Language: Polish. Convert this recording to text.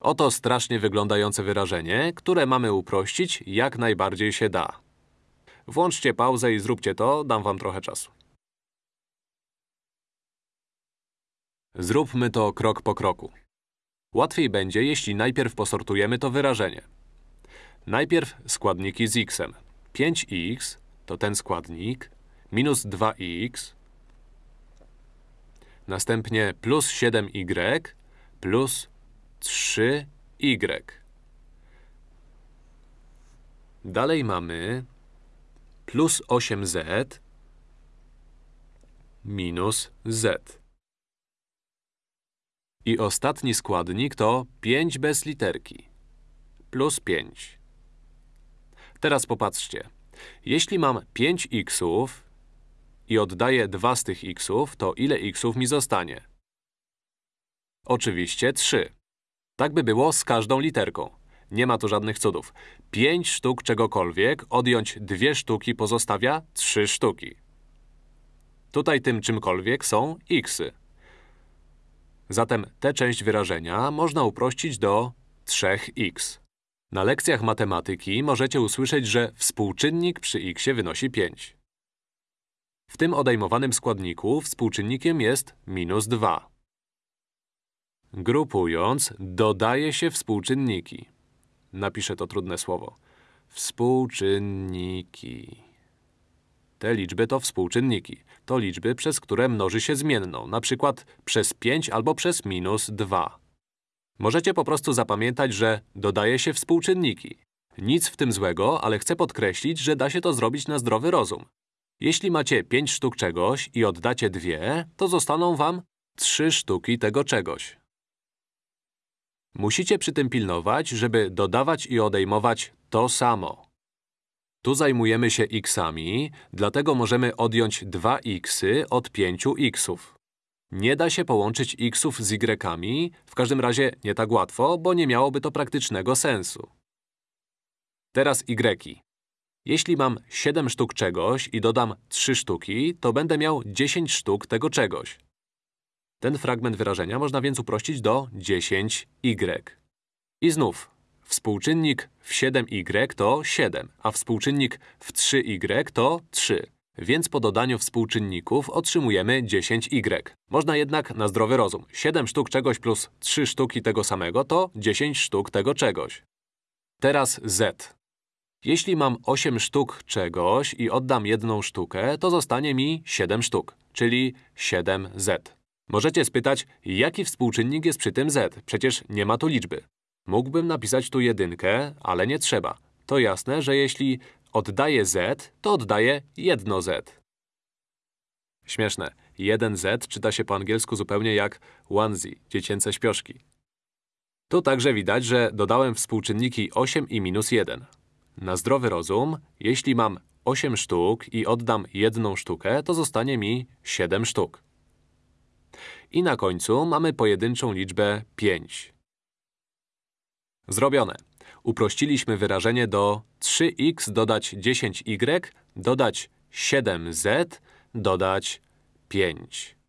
Oto strasznie wyglądające wyrażenie, które mamy uprościć jak najbardziej się da. Włączcie pauzę i zróbcie to, dam wam trochę czasu. Zróbmy to krok po kroku. Łatwiej będzie, jeśli najpierw posortujemy to wyrażenie. Najpierw składniki z x-em. 5x to ten składnik, minus 2x, następnie plus 7y, plus 3y. Dalej mamy plus 8z minus z. I ostatni składnik to 5 bez literki. Plus 5. Teraz popatrzcie. Jeśli mam 5 xów i oddaję 2 z tych xów, to ile xów mi zostanie? Oczywiście 3. Tak by było z każdą literką. Nie ma tu żadnych cudów. 5 sztuk czegokolwiek, odjąć 2 sztuki pozostawia 3 sztuki. Tutaj tym czymkolwiek są xy. Zatem tę część wyrażenia można uprościć do 3x. Na lekcjach matematyki możecie usłyszeć, że współczynnik przy x wynosi 5. W tym odejmowanym składniku współczynnikiem jest minus 2. Grupując, dodaje się współczynniki. Napiszę to trudne słowo. Współczynniki. Te liczby to współczynniki. To liczby, przez które mnoży się zmienną, na przykład przez 5 albo przez minus 2. Możecie po prostu zapamiętać, że dodaje się współczynniki. Nic w tym złego, ale chcę podkreślić, że da się to zrobić na zdrowy rozum. Jeśli macie 5 sztuk czegoś i oddacie dwie, to zostaną wam 3 sztuki tego czegoś. Musicie przy tym pilnować, żeby dodawać i odejmować to samo. Tu zajmujemy się xami, dlatego możemy odjąć 2xy od 5xów. Nie da się połączyć xów z y, w każdym razie nie tak łatwo, bo nie miałoby to praktycznego sensu. Teraz y. Jeśli mam 7 sztuk czegoś i dodam 3 sztuki, to będę miał 10 sztuk tego czegoś. Ten fragment wyrażenia można więc uprościć do 10y. I znów, współczynnik w 7y to 7, a współczynnik w 3y to 3. Więc po dodaniu współczynników otrzymujemy 10y. Można jednak na zdrowy rozum. 7 sztuk czegoś plus 3 sztuki tego samego to 10 sztuk tego czegoś. Teraz z. Jeśli mam 8 sztuk czegoś i oddam jedną sztukę, to zostanie mi 7 sztuk, czyli 7z. Możecie spytać, jaki współczynnik jest przy tym z? Przecież nie ma tu liczby. Mógłbym napisać tu jedynkę, ale nie trzeba. To jasne, że jeśli oddaję z, to oddaję jedno z. Śmieszne. 1z czyta się po angielsku zupełnie jak onesie, dziecięce śpioszki. Tu także widać, że dodałem współczynniki 8 i minus 1. Na zdrowy rozum, jeśli mam 8 sztuk i oddam jedną sztukę, to zostanie mi 7 sztuk. I na końcu mamy pojedynczą liczbę 5. Zrobione. Uprościliśmy wyrażenie do 3x dodać 10y dodać 7z dodać 5.